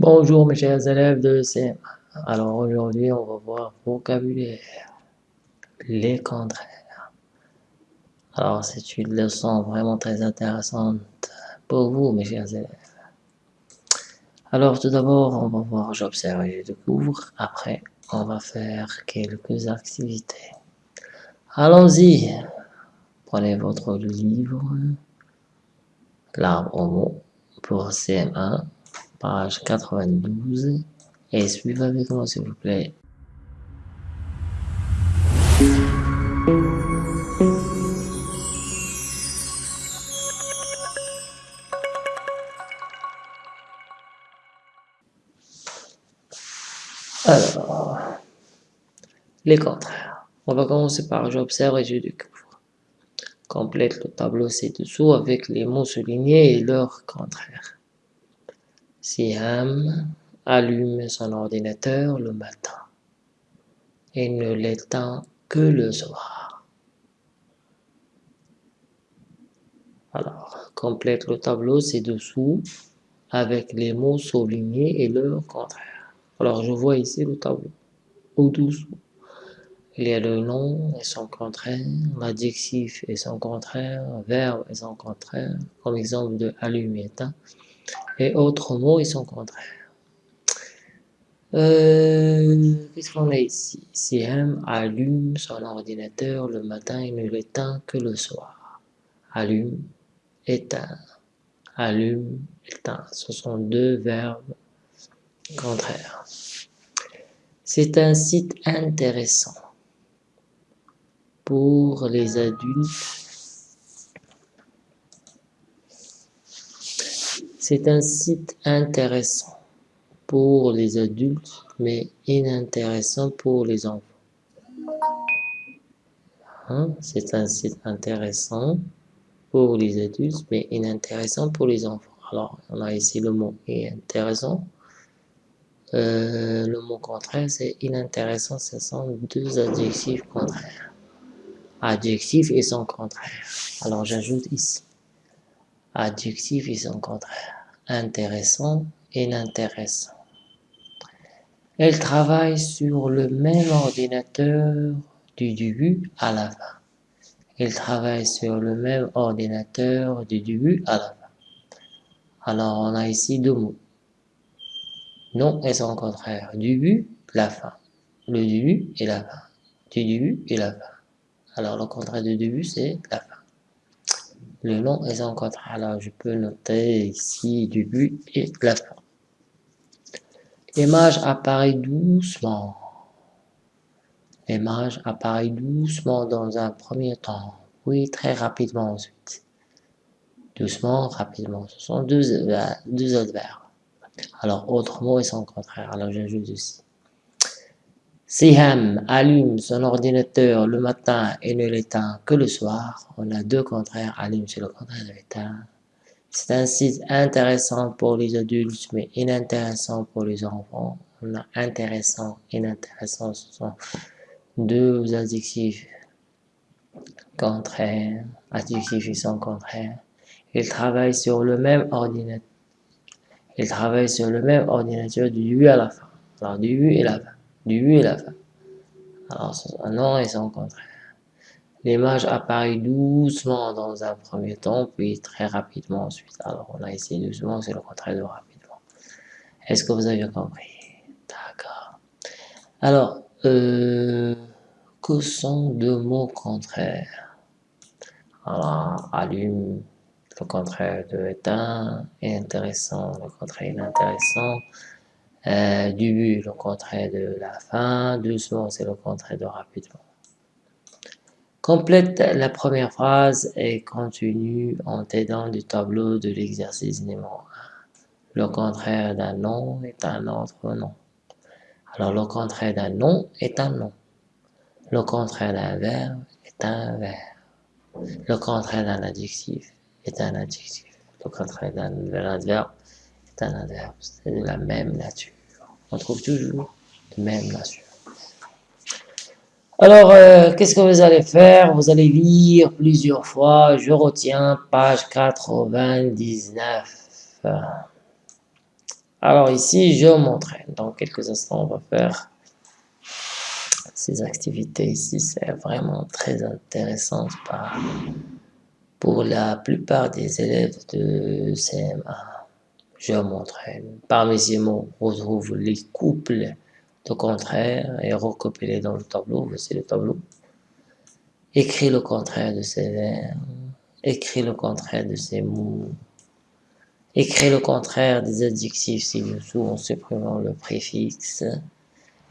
Bonjour mes chers élèves de CM. Alors aujourd'hui on va voir vocabulaire, les contraires. Alors c'est une leçon vraiment très intéressante pour vous mes chers élèves. Alors tout d'abord on va voir j'observe et je découvre. Après on va faire quelques activités. Allons-y. Prenez votre livre, l'arbre au mot pour CM1 page 92, et suivez avec moi s'il vous plaît. Alors, les contraires. On va commencer par j'observe et je découvre. Complète le tableau ci-dessous avec les mots soulignés et leurs contraires. Siam allume son ordinateur le matin et ne l'éteint que le soir. Alors, complète le tableau ci-dessous avec les mots soulignés et leur contraire. Alors, je vois ici le tableau au-dessous. Il y a le nom et son contraire, l'adjectif et son contraire, verbe et son contraire, comme exemple de allume éteint et autres mots et son contraire. Euh, Qu'est-ce qu'on a ici? CM allume son ordinateur le matin et ne l'éteint que le soir. Allume, éteint. Allume, éteint. Ce sont deux verbes contraires. C'est un site intéressant pour les adultes C'est un site intéressant pour les adultes, mais inintéressant pour les enfants. Hein? C'est un site intéressant pour les adultes, mais inintéressant pour les enfants. Alors, on a ici le mot intéressant. Euh, le mot contraire, c'est inintéressant. Ce sont deux adjectifs contraires. Adjectif et son contraire. Alors, j'ajoute ici. Adjectif et son contraire intéressant et inintéressant. Elle travaille sur le même ordinateur du début à la fin. Elle travaille sur le même ordinateur du début à la fin. Alors, on a ici deux mots. Non et son contraire. Début, la fin. Le début et la fin. Du début et la fin. Alors, le contraire du début, c'est la fin. Le nom est en contraire. Alors, je peux noter ici début et la fin. L'image apparaît doucement. L'image apparaît doucement dans un premier temps, Oui, très rapidement ensuite. Doucement, rapidement. Ce sont deux, deux adverbes. Alors, autre mot et son contraire. Alors, j'ajoute ici. Siham allume son ordinateur le matin et ne l'éteint que le soir. On a deux contraires, allume c'est le contraire de l'éteint. C'est un site intéressant pour les adultes, mais inintéressant pour les enfants. On a intéressant, inintéressant, ce sont deux adjectifs contraires, adjectifs ils sont contraires. Ils travaillent sur le même ordinateur. Ils travaillent sur le même ordinateur du début à la fin. Alors, du début et la fin début et la fin. Alors, un nom et son contraire. L'image apparaît doucement dans un premier temps, puis très rapidement ensuite. Alors, on a ici doucement, c'est le contraire de rapidement. Est-ce que vous avez compris? D'accord. Alors, euh, que sont deux mots contraires? Alors, allume, le contraire de éteint, intéressant, le contraire inintéressant, euh, début, le contraire de la fin. Doucement, c'est le contraire de rapidement. Complète la première phrase et continue en t'aidant du tableau de l'exercice numéro 1. Le contraire d'un nom est un autre nom. Alors, le contraire d'un nom est un nom. Le contraire d'un verbe est un verbe. Le contraire d'un adjectif est un adjectif. Le contraire d'un adverbe adverbe, c'est de la même nature. On trouve toujours de même nature. Alors, euh, qu'est-ce que vous allez faire? Vous allez lire plusieurs fois. Je retiens page 99. Alors ici, je m'entraîne. Dans quelques instants, on va faire ces activités ici. C'est vraiment très intéressant pour la plupart des élèves de CMA. Je m'entraîne. Parmi ces mots, retrouve les couples de contraire et recopier dans le tableau. Voici le tableau. Écris le contraire de ces verbes. Écris le contraire de ces mots. Écris le contraire des adjectifs ci-dessous en supprimant le préfixe.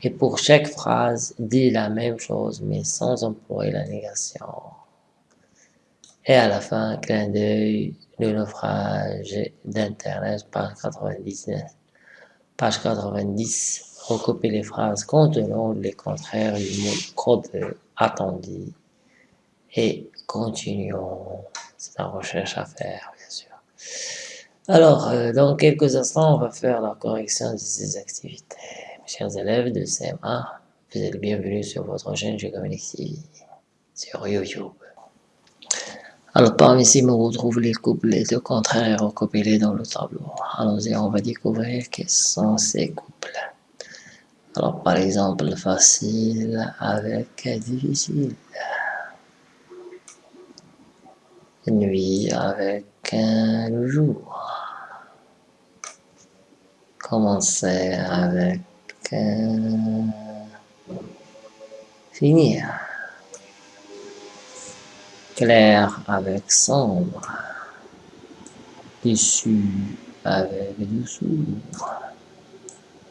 Et pour chaque phrase, dis la même chose, mais sans employer la négation. Et à la fin, clin d'œil, le naufrage d'Internet, page 99. Page 90, recopier les phrases contenant les contraires du mot code attendu. Et continuons. C'est la recherche à faire, bien sûr. Alors, euh, dans quelques instants, on va faire la correction de ces activités. Chers élèves de CM1, vous êtes bienvenus sur votre chaîne Géométrie TV, sur YouTube. Alors, parmi ici, on retrouve les couplets de contraires recoupés dans le tableau. Allons-y, on va découvrir quels sont ces couples. Alors, par exemple, facile avec difficile. Nuit avec le jour commencer avec euh, finir. Clair avec sombre. Dessus avec dessous.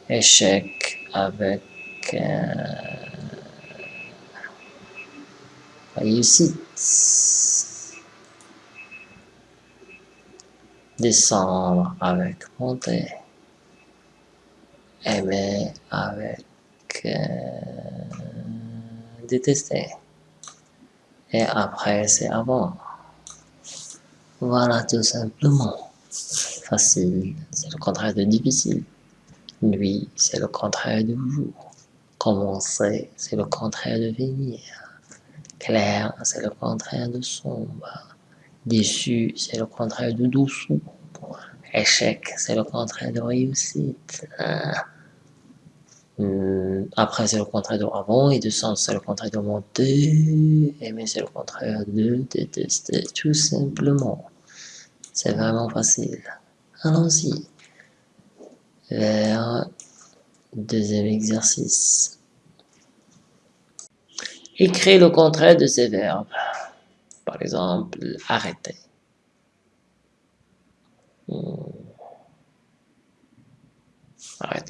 Échec avec euh, réussite. Descendre avec montée aimer avec euh, détester. Et après, c'est avant. Voilà tout simplement. Facile, c'est le contraire de difficile. Nuit, c'est le contraire de jour. Commencer, c'est le contraire de venir. Clair, c'est le contraire de sombre. Déçu, c'est le contraire de dessous. Échec, c'est le contraire de réussite. Hmm, après, c'est le contraire de avant et de sens, c'est le contraire de monter. Aimer, c'est le contraire de détester, tout simplement. C'est vraiment facile. Allons-y. Vers deuxième exercice. Écris le contraire de ces verbes. Par exemple, arrêter.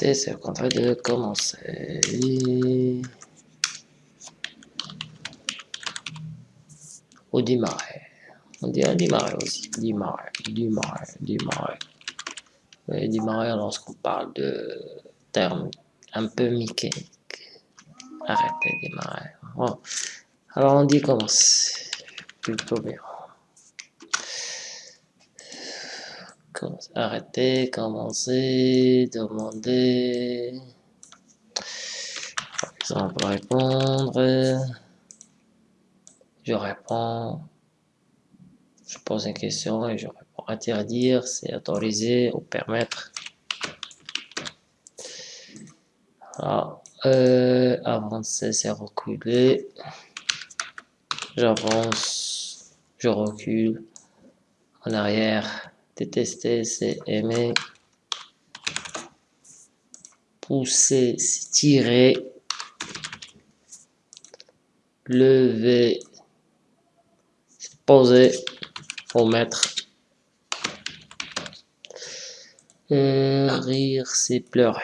C'est le contraire de commencer. Ou démarrer. On un démarrer aussi. Démarrer, démarrer, démarrer. Oui, démarrer lorsqu'on parle de termes un peu mécaniques. Arrêter, démarrer. Alors on dit commencer. Plutôt bien. Arrêter, commencer, demander. Par exemple, répondre. Je réponds. Je pose une question et je réponds. Interdire, c'est autoriser ou permettre. Euh, avancer, c'est reculer. J'avance, je recule. En arrière, Détester, c'est aimer. Pousser, tirer. Lever, poser ou mettre. rire, c'est pleurer.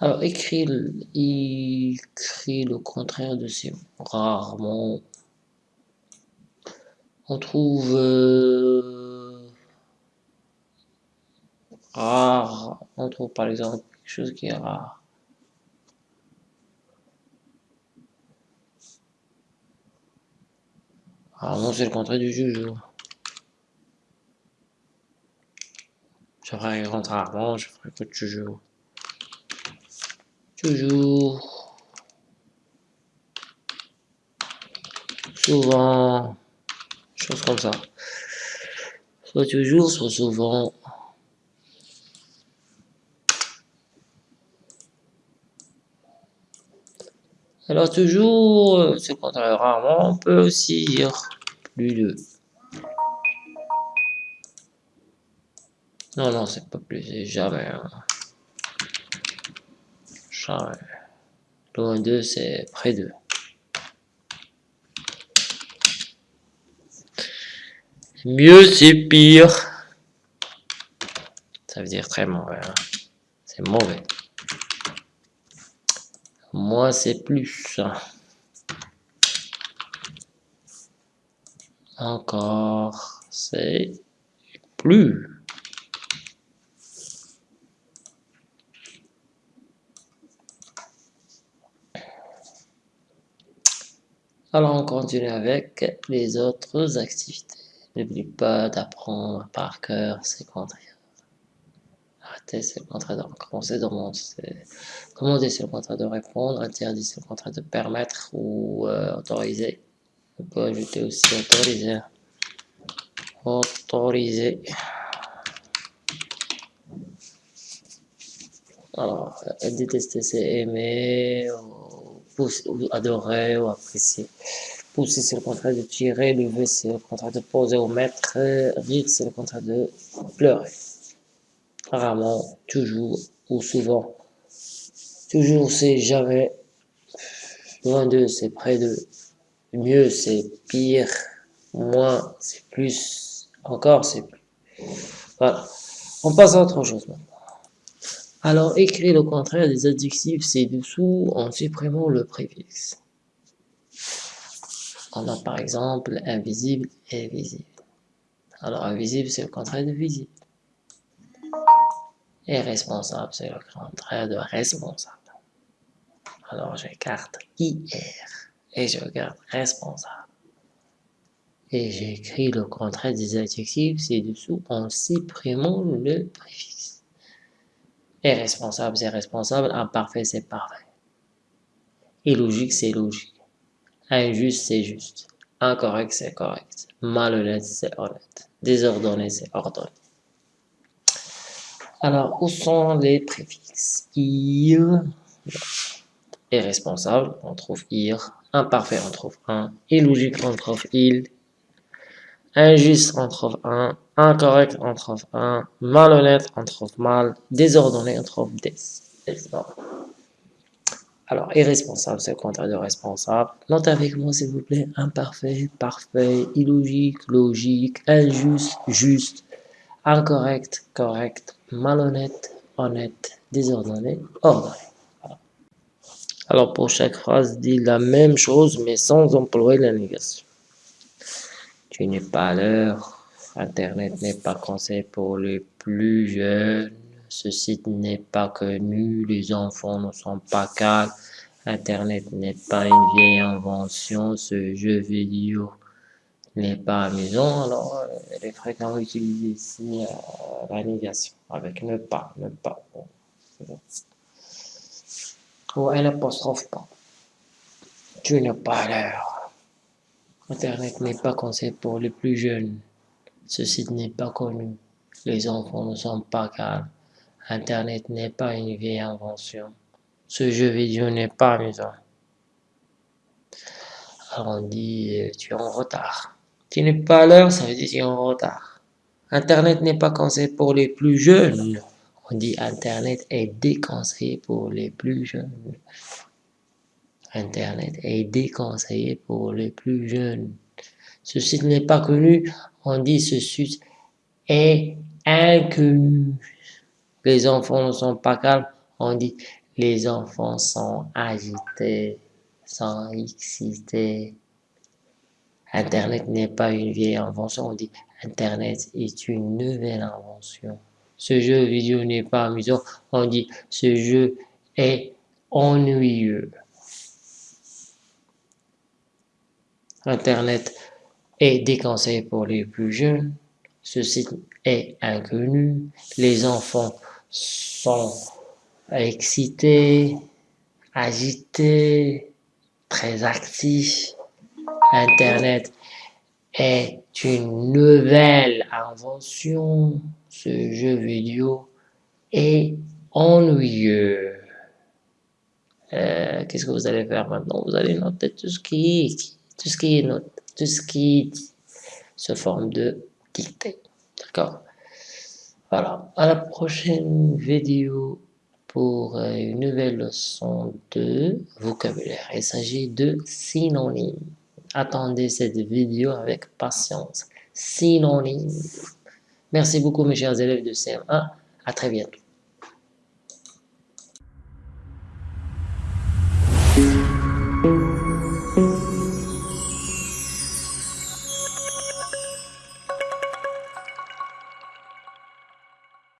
Alors, écrit, écrit le contraire de ces rarement on trouve euh, rare, on trouve par exemple quelque chose qui est rare. Ah non, c'est le contraire du juge. Je ferai rentrer rarement, je ferai que toujours. Toujours. Souvent comme ça. soit toujours, soit souvent. Alors toujours, c'est contraire rarement, on peut aussi dire plus de. Non, non, c'est pas plus, c'est jamais. Hein. Jamais. Loin d'eux, c'est près d'eux. Mieux, c'est pire. Ça veut dire très mauvais. Hein. C'est mauvais. Moi, c'est plus. Encore, c'est plus. Alors, on continue avec les autres activités. N'oublie pas d'apprendre par cœur ces contraires. Arrêtez, c'est le contraire de recommencer commander, c'est le contraire de répondre, interdit, c'est le contraire de permettre ou euh, autoriser. On peut ajouter aussi autoriser. Autoriser. Alors, détester, c'est aimer, ou adorer, ou apprécier. Pousser, c'est le contraire de tirer. Lever, c'est le contraire de poser ou mettre. Rire, c'est le contraire de pleurer. Rarement, toujours ou souvent. Toujours, c'est jamais. Loin d'eux, c'est près d'eux. Mieux, c'est pire. Moins, c'est plus. Encore, c'est plus. Voilà. On passe à autre chose maintenant. Alors, écrire le contraire des adjectifs ci-dessous en supprimant le préfixe. On a par exemple invisible et visible. Alors invisible, c'est le contraire de visible. Et responsable, c'est le contraire de responsable. Alors j'écarte IR et je garde responsable. Et j'écris le contraire des adjectifs ci-dessous en supprimant le préfixe. Et responsable, c'est responsable. Imparfait, c'est parfait. Illogique, c'est logique. Injuste, c'est juste. Incorrect, c'est correct. Malhonnête, c'est honnête. Désordonné, c'est ordonné. Alors, où sont les préfixes? Ir est responsable, on trouve ir. Imparfait, on trouve un. Illogique, on trouve il. Injuste, on trouve un. Incorrect, on trouve un. Malhonnête, on trouve mal. Désordonné, on trouve des. Alors, irresponsable, c'est le contraire de responsable. Notez avec moi, s'il vous plaît, imparfait, parfait, illogique, logique, injuste, juste, incorrect, correct, malhonnête, honnête, désordonné, ordonné. Alors, pour chaque phrase, dit la même chose, mais sans employer la négation. Tu n'es pas à l'heure. Internet n'est pas conseillé pour les plus jeunes. Ce site n'est pas connu, les enfants ne sont pas calmes, Internet n'est pas une vieille invention, ce jeu vidéo n'est pas amusant, alors euh, elle est fréquemment utilisée ici à la négation, avec ne pas, ne pas. Ou un apostrophe pas. Tu n'es pas l'heure. Internet n'est pas conseillé pour les plus jeunes. Ce site n'est pas connu. Les enfants ne sont pas calmes. Internet n'est pas une vieille invention. Ce jeu vidéo n'est pas amusant. Alors on dit tu es en retard. Tu n'es pas à l'heure, ça veut dire tu es en retard. Internet n'est pas conseillé pour les plus jeunes. On dit Internet est déconseillé pour les plus jeunes. Internet est déconseillé pour les plus jeunes. Ce site n'est pas connu. On dit ce site est inconnu. Les enfants ne sont pas calmes, on dit les enfants sont agités, sont excités. Internet n'est pas une vieille invention, on dit Internet est une nouvelle invention. Ce jeu vidéo n'est pas amusant, on dit ce jeu est ennuyeux. Internet est déconseillé pour les plus jeunes. Ce site est inconnu. Les enfants sont excités, agités, très actifs. Internet est une nouvelle invention. Ce jeu vidéo est ennuyeux. Euh, qu'est-ce que vous allez faire maintenant? Vous allez noter tout ce qui tout ce qui noté, tout ce qui sous forme de dictée. D'accord Voilà. À la prochaine vidéo pour euh, une nouvelle leçon de vocabulaire. Il s'agit de synonymes. Attendez cette vidéo avec patience. Synonymes. Merci beaucoup mes chers élèves de CM1. À très bientôt.